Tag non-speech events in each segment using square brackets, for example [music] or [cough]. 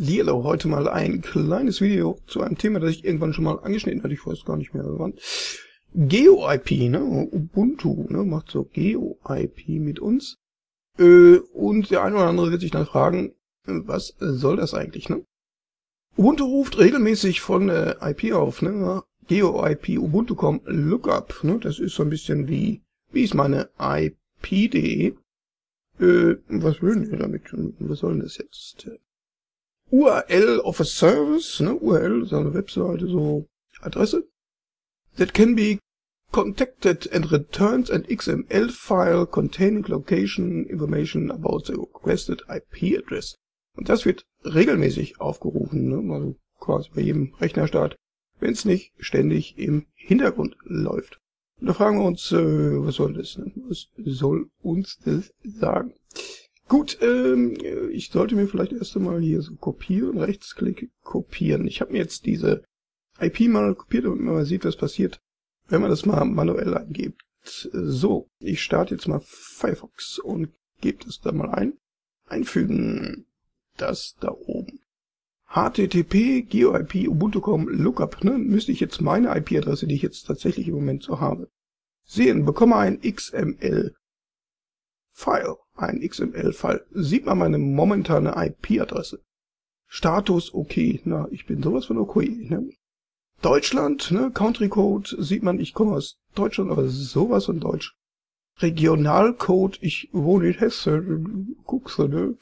Hallihallo, heute mal ein kleines Video zu einem Thema, das ich irgendwann schon mal angeschnitten hatte, ich weiß gar nicht mehr wann. GeoIP, ne, Ubuntu, ne, macht so GeoIP mit uns. Äh, und der eine oder andere wird sich dann fragen, was soll das eigentlich, ne? Ubuntu ruft regelmäßig von der IP auf, ne, GeoIP Ubuntu.com Lookup, ne, das ist so ein bisschen wie, wie ist meine IP.de. Äh, was will denn damit? Was soll denn das jetzt? URL of a service, ne? URL ist eine Webseite, so Adresse. That can be contacted and returns an XML file containing location information about the requested IP address. Und das wird regelmäßig aufgerufen, ne? also quasi bei jedem Rechnerstart, wenn es nicht ständig im Hintergrund läuft. Und da fragen wir uns, äh, was soll das? Ne? Was soll uns das sagen? Gut, ähm, ich sollte mir vielleicht erst einmal hier so kopieren, Rechtsklick kopieren. Ich habe mir jetzt diese IP mal kopiert, damit man mal sieht, was passiert, wenn man das mal manuell eingibt. So, ich starte jetzt mal Firefox und gebe das da mal ein. Einfügen. Das da oben. HTTP, GeoIP, Ubuntu.com, Lookup, ne, müsste ich jetzt meine IP-Adresse, die ich jetzt tatsächlich im Moment so habe, sehen, bekomme ein XML File, ein XML-File, sieht man meine momentane IP-Adresse. Status okay, na, ich bin sowas von okay, ne? Deutschland, ne, Country Code, sieht man, ich komme aus Deutschland, aber sowas von Deutsch. Regionalcode, ich wohne in Hessen, Kuxe, ne?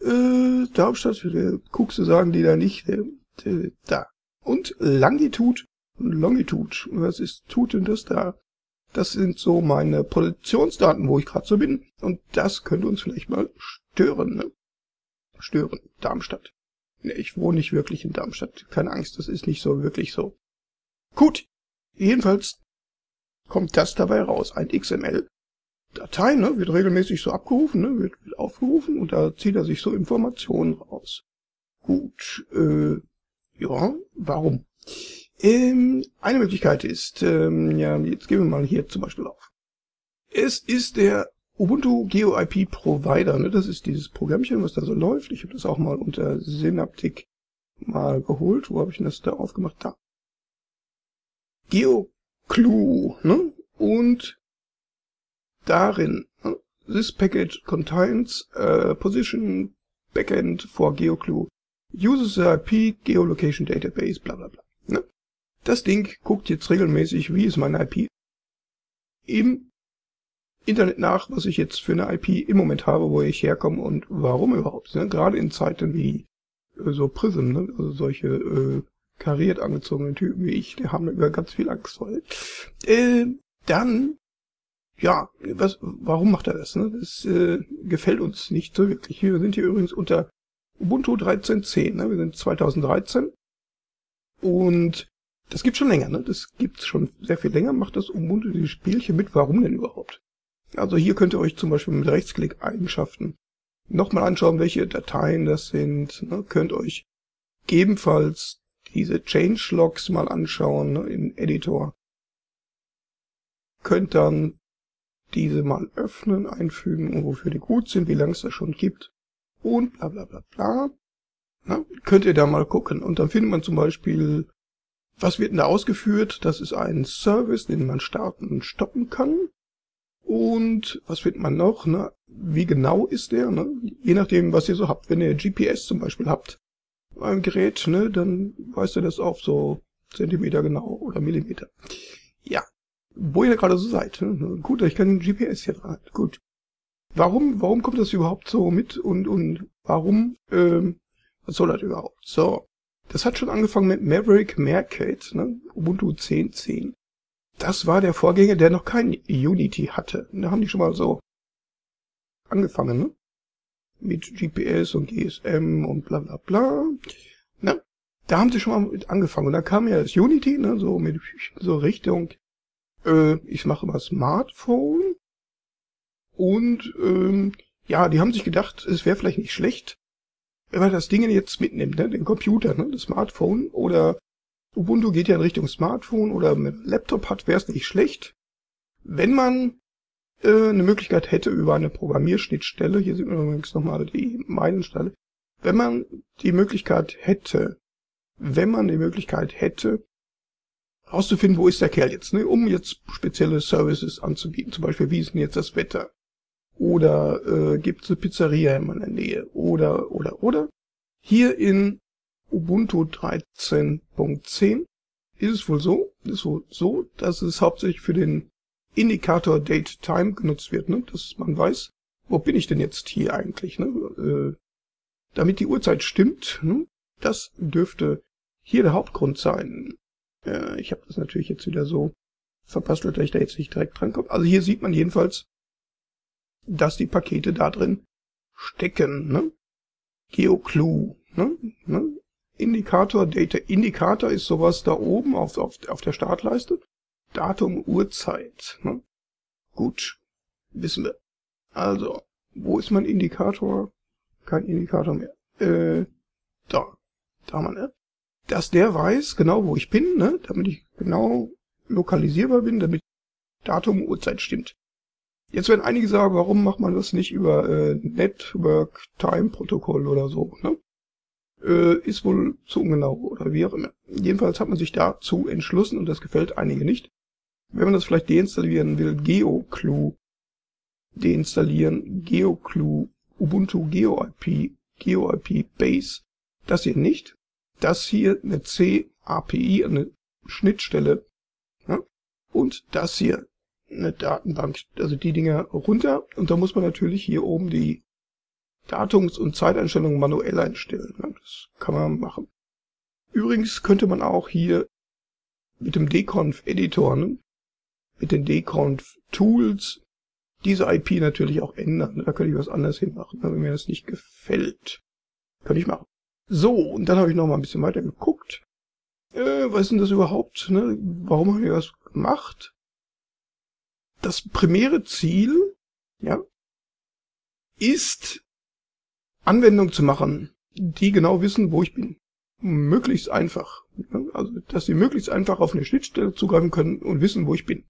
Äh, Darmstadt, Kuxe sagen die da nicht, ne? Da. Und Langitud, Longitud, was ist tut denn das da? Das sind so meine Positionsdaten, wo ich gerade so bin. Und das könnte uns vielleicht mal stören. Ne? Stören. Darmstadt. Ne, ich wohne nicht wirklich in Darmstadt. Keine Angst, das ist nicht so wirklich so. Gut. Jedenfalls kommt das dabei raus. Ein XML. Datei, ne, wird regelmäßig so abgerufen, ne, wird, wird aufgerufen und da zieht er sich so Informationen raus. Gut, äh, ja, warum? Ähm, eine Möglichkeit ist, ähm, ja, jetzt gehen wir mal hier zum Beispiel auf. Es ist der Ubuntu GeoIP Provider, ne? das ist dieses Programmchen, was da so läuft. Ich habe das auch mal unter Synaptic mal geholt. Wo habe ich das da aufgemacht? Da. GeoClue, ne? Und darin, ne? this package contains a position backend for GeoClue, uses IP geolocation database, bla bla bla. Ne? Das Ding guckt jetzt regelmäßig, wie ist meine IP, im Internet nach, was ich jetzt für eine IP im Moment habe, wo ich herkomme und warum überhaupt. Ne? Gerade in Zeiten wie äh, so Prism, ne? also solche äh, kariert angezogenen Typen wie ich, die haben über ganz viel Angst vor. Äh, dann, ja, was, warum macht er das? Ne? Das äh, gefällt uns nicht so wirklich. Wir sind hier übrigens unter Ubuntu 13.10, ne? wir sind 2013 und das gibt schon länger, ne? Das gibt's schon sehr viel länger, macht das Ubuntu dieses Spielchen mit. Warum denn überhaupt? Also hier könnt ihr euch zum Beispiel mit Rechtsklick Eigenschaften nochmal anschauen, welche Dateien das sind. Ne? Könnt euch ebenfalls diese Changelogs mal anschauen ne? im Editor. Könnt dann diese mal öffnen, einfügen, wofür die gut sind, wie lange es das schon gibt und bla bla bla bla. Na, könnt ihr da mal gucken. Und dann findet man zum Beispiel was wird denn da ausgeführt? Das ist ein Service, den man starten und stoppen kann. Und was findet man noch? Ne? Wie genau ist der? Ne? Je nachdem, was ihr so habt. Wenn ihr GPS zum Beispiel habt, beim Gerät, ne, dann weißt du das auf so Zentimeter genau oder Millimeter. Ja, wo ihr gerade so seid. Ne? Gut, ich kann GPS hier dran. Gut. Warum, warum kommt das überhaupt so mit und, und warum, ähm, was soll das überhaupt? So, das hat schon angefangen mit Maverick Mercate, ne? Ubuntu 10.10. Das war der Vorgänger, der noch kein Unity hatte. Da haben die schon mal so angefangen, ne? Mit GPS und GSM und bla bla bla. Ne? Da haben sie schon mal mit angefangen. Und dann kam ja das Unity, ne? So mit so Richtung, äh, ich mache mal Smartphone. Und ähm, ja, die haben sich gedacht, es wäre vielleicht nicht schlecht, wenn man das Ding jetzt mitnimmt, ne, den Computer, ne, das Smartphone oder Ubuntu geht ja in Richtung Smartphone oder mit Laptop hat, wäre es nicht schlecht, wenn man äh, eine Möglichkeit hätte über eine Programmierschnittstelle, hier sieht man übrigens nochmal die Meilensteine, wenn man die Möglichkeit hätte, wenn man die Möglichkeit hätte, herauszufinden, wo ist der Kerl jetzt, ne, um jetzt spezielle Services anzubieten. Zum Beispiel, wie ist denn jetzt das Wetter? Oder äh, gibt es eine Pizzeria in meiner Nähe? Oder, oder, oder. Hier in Ubuntu 13.10 ist es wohl so, ist wohl so, dass es hauptsächlich für den Indikator Date Time genutzt wird, ne? dass man weiß, wo bin ich denn jetzt hier eigentlich, ne? Äh, damit die Uhrzeit stimmt, ne? das dürfte hier der Hauptgrund sein. Äh, ich habe das natürlich jetzt wieder so verpastelt, dass ich da jetzt nicht direkt drankomme. Also hier sieht man jedenfalls, dass die Pakete da drin stecken. Ne? GeoClue. Ne? Ne? Indikator, Data Indikator ist sowas da oben auf, auf, auf der Startleiste. Datum, Uhrzeit. Ne? Gut, wissen wir. Also, wo ist mein Indikator? Kein Indikator mehr. Äh, da. Da wir, ne? dass der weiß genau, wo ich bin, ne? damit ich genau lokalisierbar bin, damit Datum, Uhrzeit stimmt. Jetzt werden einige sagen, warum macht man das nicht über äh, Network Time Protokoll oder so, ne? Äh, ist wohl zu ungenau oder wie auch immer. Jedenfalls hat man sich dazu entschlossen und das gefällt einige nicht. Wenn man das vielleicht deinstallieren will, GeoClue deinstallieren, GeoClue, Ubuntu GeoIP, GeoIP Base, das hier nicht das hier eine C-API, eine Schnittstelle, ja, und das hier eine Datenbank, also die Dinger runter und da muss man natürlich hier oben die Datums- und Zeiteinstellungen manuell einstellen. Das kann man machen. Übrigens könnte man auch hier mit dem dconf-Editor, ne, mit den dconf-Tools, diese IP natürlich auch ändern. Da könnte ich was anderes hinmachen, wenn mir das nicht gefällt. Könnte ich machen. So, und dann habe ich noch mal ein bisschen weiter geguckt. Äh, was ist denn das überhaupt? Ne? Warum haben wir das gemacht? Das primäre Ziel, ja, ist Anwendungen zu machen, die genau wissen, wo ich bin. Möglichst einfach. Also, dass sie möglichst einfach auf eine Schnittstelle zugreifen können und wissen, wo ich bin.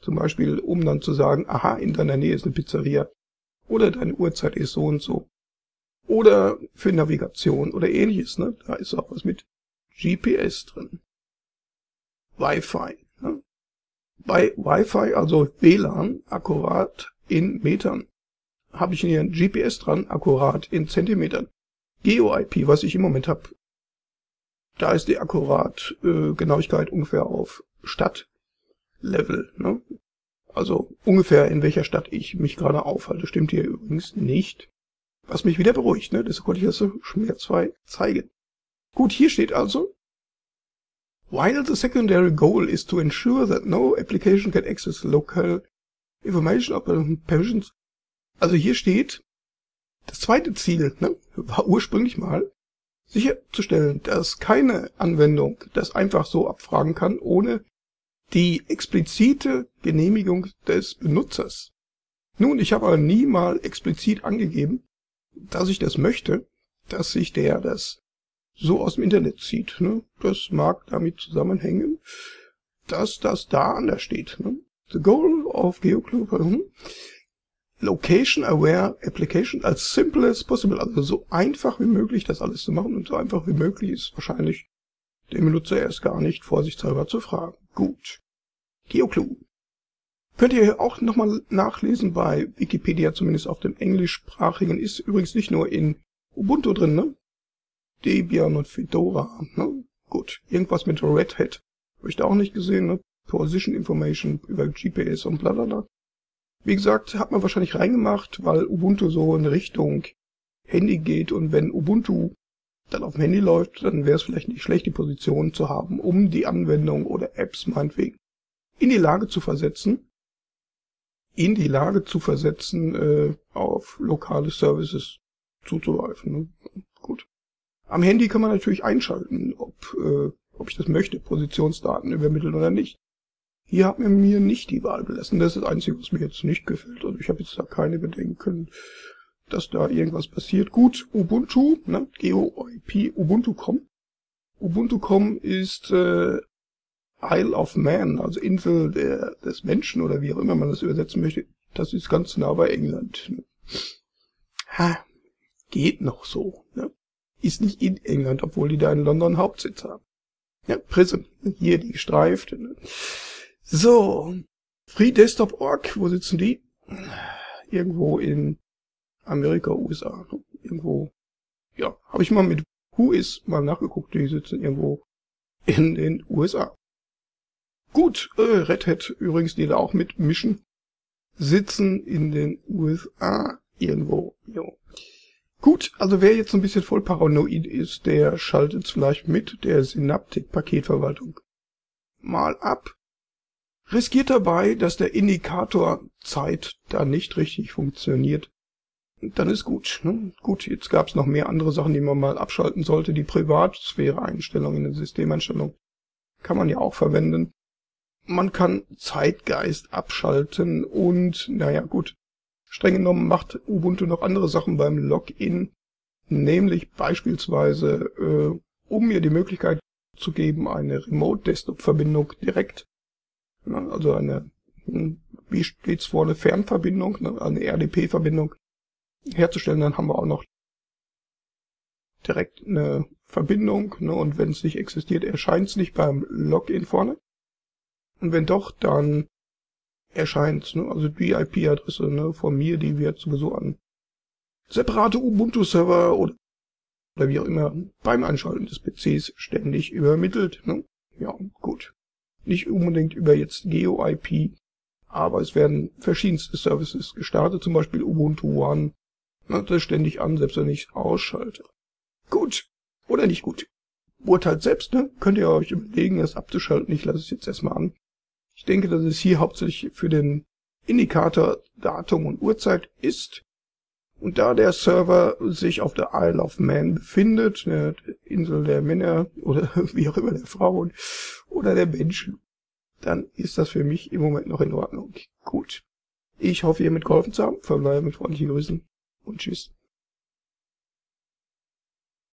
Zum Beispiel, um dann zu sagen, aha, in deiner Nähe ist eine Pizzeria. Oder deine Uhrzeit ist so und so. Oder für Navigation oder ähnliches. Ne? Da ist auch was mit GPS drin. Wi-Fi. Bei Wi-Fi, also WLAN, akkurat in Metern. Habe ich hier ein GPS dran, akkurat in Zentimetern. GeoIP, was ich im Moment habe, da ist die akkurat äh, Genauigkeit ungefähr auf Stadtlevel. Ne? Also ungefähr in welcher Stadt ich mich gerade aufhalte. Stimmt hier übrigens nicht. Was mich wieder beruhigt, ne? Deshalb konnte ich das so schmerzfrei zeigen. Gut, hier steht also, While the secondary goal is to ensure that no application can access local information of permissions. Also hier steht, das zweite Ziel ne, war ursprünglich mal, sicherzustellen, dass keine Anwendung das einfach so abfragen kann, ohne die explizite Genehmigung des Benutzers. Nun, ich habe aber nie mal explizit angegeben, dass ich das möchte, dass sich der das so aus dem Internet zieht. Ne? Das mag damit zusammenhängen, dass das da anders steht. Ne? The goal of GeoClue hm? Location Aware Application as simple as possible. Also so einfach wie möglich das alles zu machen und so einfach wie möglich ist wahrscheinlich dem Benutzer erst gar nicht vorsichtshalber zu fragen. Gut. GeoClue. Könnt ihr auch nochmal nachlesen bei Wikipedia, zumindest auf dem englischsprachigen. Ist übrigens nicht nur in Ubuntu drin, ne? Debian und Fedora, ne? Gut, irgendwas mit Red Hat. Habe ich da auch nicht gesehen, ne? Position Information über GPS und bla bla bla. Wie gesagt, hat man wahrscheinlich reingemacht, weil Ubuntu so in Richtung Handy geht und wenn Ubuntu dann auf dem Handy läuft, dann wäre es vielleicht nicht schlecht, die Position zu haben, um die Anwendung oder Apps meinetwegen in die Lage zu versetzen, in die Lage zu versetzen, äh, auf lokale Services zuzugreifen. Am Handy kann man natürlich einschalten, ob, äh, ob ich das möchte, Positionsdaten übermitteln oder nicht. Hier hat man mir nicht die Wahl gelassen. Das ist das Einzige, was mir jetzt nicht gefällt. Also ich habe jetzt da keine Bedenken, dass da irgendwas passiert. Gut, Ubuntu, ne, GeoIP, Ubuntu.com. Ubuntu.com ist äh, Isle of Man, also Insel der, des Menschen oder wie auch immer man das übersetzen möchte, das ist ganz nah bei England. Ha, geht noch so. Ne? Ist nicht in England, obwohl die da in London Hauptsitz haben. Ja, Prism, hier die gestreift. So, FreeDesktop.org, wo sitzen die? Irgendwo in Amerika, USA. Irgendwo, ja, habe ich mal mit Who is mal nachgeguckt, die sitzen irgendwo in den USA. Gut, äh, Red Hat übrigens, die da auch mitmischen, sitzen in den USA irgendwo. Jo. Gut, also wer jetzt ein bisschen voll paranoid ist, der schaltet vielleicht mit der Synaptik-Paketverwaltung mal ab. Riskiert dabei, dass der Indikator Zeit da nicht richtig funktioniert. Dann ist gut. Ne? Gut, jetzt gab es noch mehr andere Sachen, die man mal abschalten sollte. Die Privatsphäre-Einstellung in der Systemeinstellung kann man ja auch verwenden. Man kann Zeitgeist abschalten und, naja gut, streng genommen macht Ubuntu noch andere Sachen beim Login, nämlich beispielsweise, äh, um mir die Möglichkeit zu geben, eine Remote-Desktop-Verbindung direkt, na, also eine, hm, wie steht's vor, eine Fernverbindung, ne, eine RDP-Verbindung herzustellen, dann haben wir auch noch direkt eine Verbindung, ne, und wenn es nicht existiert, erscheint es nicht beim Login vorne. Und wenn doch, dann erscheint, ne, also die IP-Adresse ne, von mir, die wird sowieso an separate Ubuntu-Server oder, oder wie auch immer beim Einschalten des PCs ständig übermittelt. Ne? Ja, gut. Nicht unbedingt über jetzt GeoIP, aber es werden verschiedenste Services gestartet, zum Beispiel Ubuntu One. Ne, das ständig an, selbst wenn ich ausschalte. Gut. Oder nicht gut. Urteilt selbst, ne? Könnt ihr euch überlegen, es abzuschalten. Ich lasse es jetzt erstmal an. Ich denke, dass es hier hauptsächlich für den Indikator Datum und Uhrzeit ist. Und da der Server sich auf der Isle of Man befindet, der Insel der Männer oder [laughs] wie auch immer der Frauen oder der Menschen, dann ist das für mich im Moment noch in Ordnung. Gut. Ich hoffe, ihr mitgeholfen zu haben. Verbleibe mit freundlichen Grüßen und tschüss.